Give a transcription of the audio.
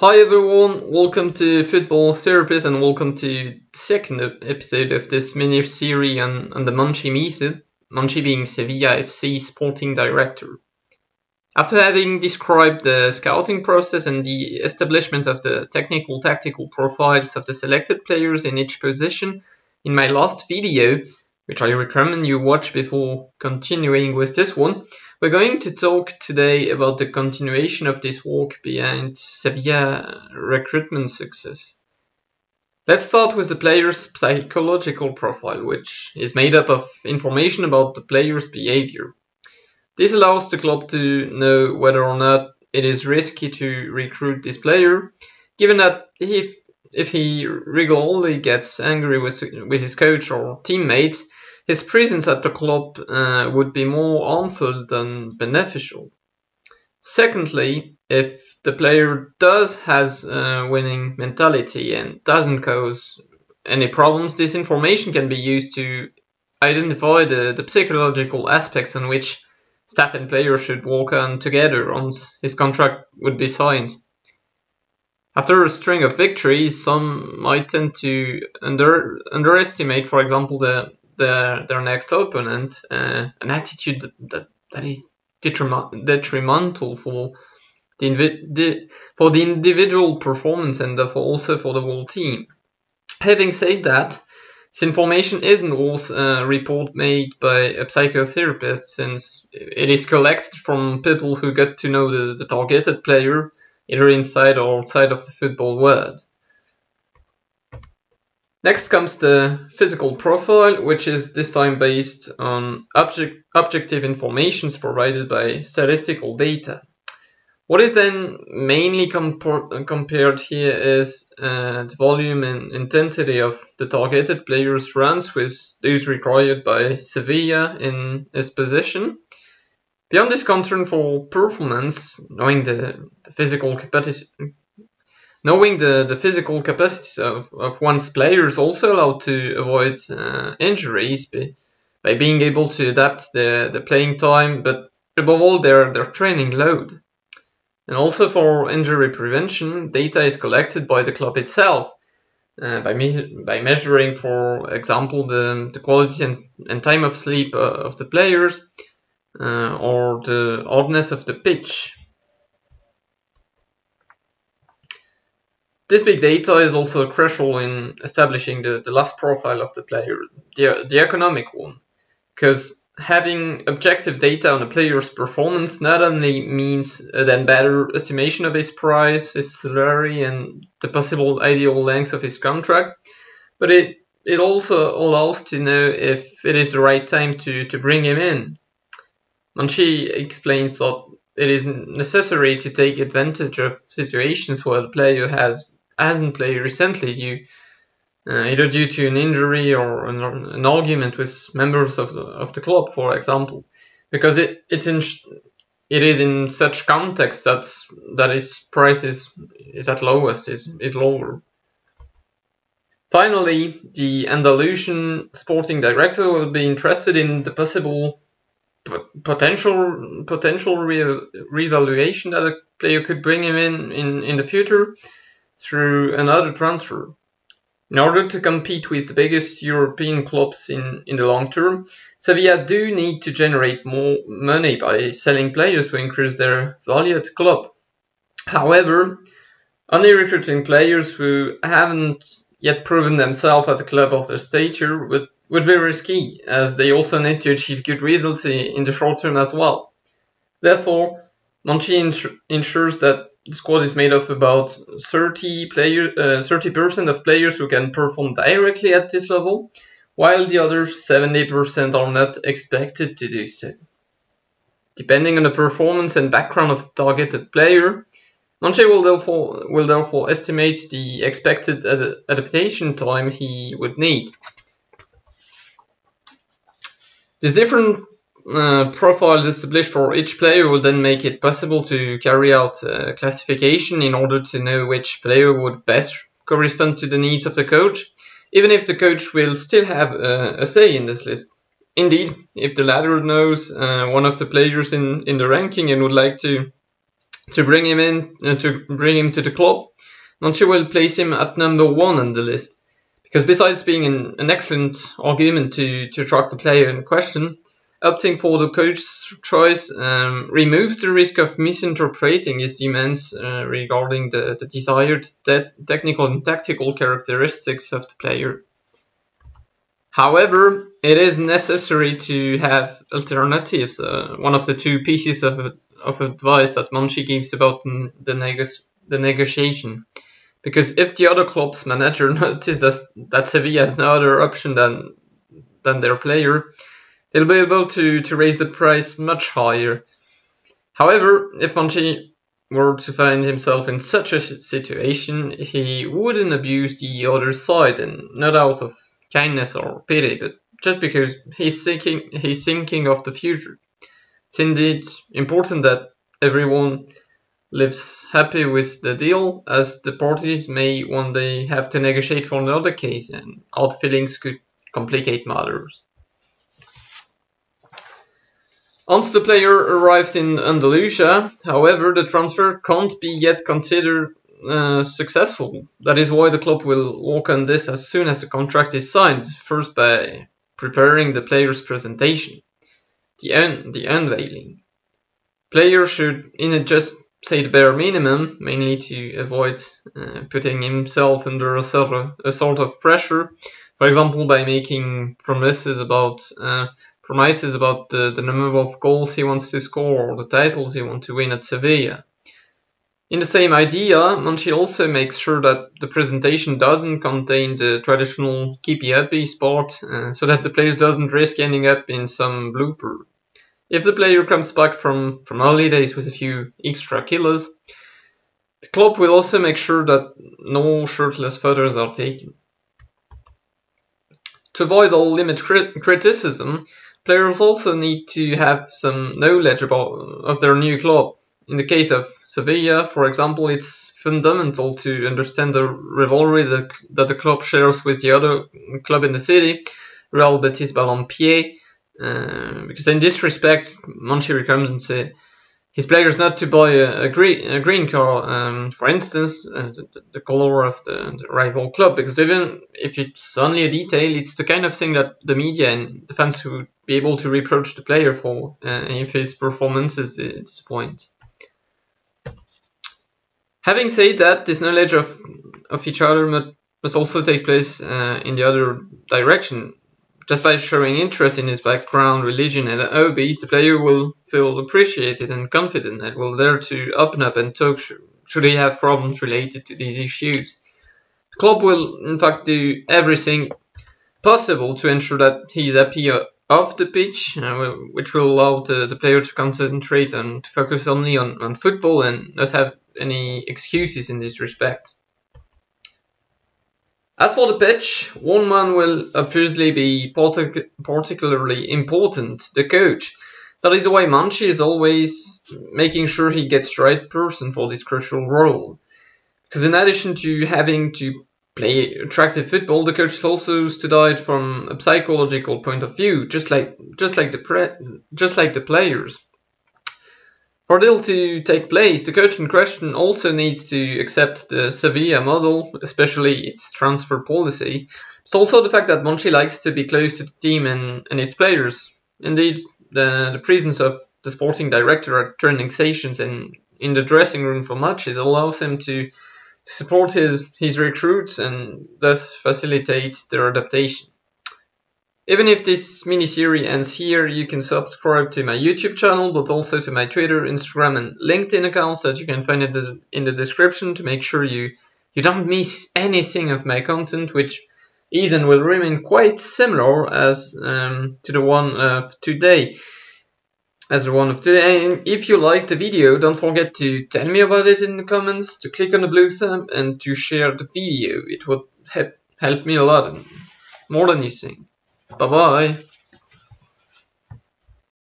Hi everyone, welcome to Football Therapist and welcome to second episode of this mini series on, on the Monchi method, Monchi being Sevilla FC sporting director. After having described the scouting process and the establishment of the technical tactical profiles of the selected players in each position in my last video, which I recommend you watch before continuing with this one, we're going to talk today about the continuation of this work behind Sevilla recruitment success. Let's start with the player's psychological profile, which is made up of information about the player's behavior. This allows the club to know whether or not it is risky to recruit this player, given that if, if he regularly gets angry with, with his coach or teammates, his presence at the club uh, would be more harmful than beneficial. Secondly, if the player does has a winning mentality and doesn't cause any problems, this information can be used to identify the, the psychological aspects on which staff and players should work on together once his contract would be signed. After a string of victories, some might tend to under, underestimate, for example, the their their next opponent uh, an attitude that, that, is detrimental for the, the, for the individual performance and therefore also for the whole team. Having said that, this information isn't always a report made by a psychotherapist since it is collected from people who get to know the, the targeted player either inside or outside of the football world. Next comes the physical profile, which is this time based on object, objective informations provided by statistical data. What is then mainly compared here is uh, the volume and intensity of the targeted player's runs with those required by Sevilla in his position. Beyond this concern for performance, knowing the, the physical capacity, Knowing the, the physical capacities of, of one's players also allowed to avoid uh, injuries by, by being able to adapt the, the playing time, but above all their, their training load. And also for injury prevention, data is collected by the club itself uh, by, me- by measuring, for example, the, the quality and, and time of sleep uh, of the players uh, or the hardness of the pitch. This big data is also crucial in establishing the, the last profile of the player, the, the economic one, because having objective data on a player's performance not only means then better estimation of his price, his salary, and the possible ideal length of his contract, but it, it also allows to know if it is the right time to, to bring him in. Monchi explains that it is necessary to take advantage of situations where the player has hasn't played recently uh, either due to an injury or an, an, argument with members of the, of the club, for example, because it it's in it is in such context that that his price is, is at lowest is is lower. Finally, the Andalusian sporting director will be interested in the possible potential potential re- revaluation that a player could bring him in, in in the future through another transfer. In order to compete with the biggest European clubs in, in the long term, Sevilla do need to generate more money by selling players to increase their value at the club. However, only recruiting players who haven't yet proven themselves at the club of their stature would, would be risky, as they also need to achieve good results in the short term as well. Therefore, Monchi ensures that the squad is made of about 30 player, uh, 30% of players who can perform directly at this level, while the other 70% are not expected to do so. Depending on the performance and background of the targeted player, Monchi will therefore, will therefore estimate the expected ad adaptation time he would need. These different uh, profiles established for each player will then make it possible to carry out uh, classification in order to know which player would best correspond to the needs of the coach, even if the coach will still have a say in this list. Indeed, if the latter knows uh, one of the players in, in the ranking and would like to to bring him in to bring him to the club, Monchi will place him at number one on the list. Because besides being an, an excellent argument to, to attract the player in question, opting for the coach's choice um, removes the risk of misinterpreting his demands uh, regarding the, the desired te- technical and tactical characteristics of the player. However, it is necessary to have alternatives. Uh, one of the two pieces of, of advice that Monchi gives about the, neg- the negotiation because if the other club's manager notices that, that Sevilla has no other option than than their player, they'll be able to, to raise the price much higher. However, if Monchi were to find himself in such a situation, he wouldn't abuse the other side, and not out of kindness or pity, but just because he's thinking he's thinking of the future. It's indeed important that everyone lives happy with the deal, as the parties may one day have to negotiate for another case, and odd feelings could complicate matters. Once the player arrives in Andalusia, however, the transfer can't be yet considered uh, successful. That is why the club will work on this as soon as the contract is signed, first by preparing the player's presentation, the, un- the unveiling. Player should, in just say the bare minimum, mainly to avoid uh, putting himself under a sort, of, a sort of pressure. For example, by making promises about uh, promises about the, the number of goals he wants to score or the titles he wants to win at Sevilla. In the same idea, Monchi also makes sure that the presentation doesn't contain the traditional keepy uppy spot, uh, so that the players doesn't risk ending up in some blooper. If the player comes back from, from holidays with a few extra kilos, the club will also make sure that no shirtless photos are taken. To avoid all limit crit- criticism, players also need to have some knowledge about of their new club. In the case of Sevilla, for example, it's fundamental to understand the rivalry that, that the club shares with the other club in the city, Real Betis Balompié, uh, because in this respect, Monchi comes and say his players not to buy a, a, green, a green car, um, for instance, uh, the, the, color of the, the, rival club, because even if it's only a detail, it's the kind of thing that the media and the fans would be able to reproach the player for uh, if his performance is disappointing. Having said that, this knowledge of, of each other must also take place uh, in the other direction. Just by showing interest in his background, religion, and hobbies, the player will feel appreciated and confident and will dare to open up and talk should he have problems related to these issues. The club will, in fact, do everything possible to ensure that he's happy off the pitch, uh, which will allow the, the player to concentrate and focus only on, on football and not have any excuses in this respect. As for the pitch, one man will obviously be partic- particularly important, the coach. That is why Monchi is always making sure he gets the right person for this crucial role. Because in addition to having to play attractive football, the coach is also studied from a psychological point of view, just like just like the just like the players. For deal to take place, the coach in question also needs to accept the Sevilla model, especially its transfer policy, but also the fact that Monchi likes to be close to the team and, and its players. Indeed, the, the presence of the sporting director at training sessions and in the dressing room for matches allows him to support his, his recruits and thus facilitate their adaptation. Even if this mini-series ends here, you can subscribe to my YouTube channel, but also to my Twitter, Instagram, and LinkedIn accounts that you can find in the, in the description to make sure you, you don't miss anything of my content, which is and will remain quite similar as um, to the one of today. As the one of today. And if you liked the video, don't forget to tell me about it in the comments, to click on the blue thumb, and to share the video. It would help, help me a lot, more than you think. Bye bye.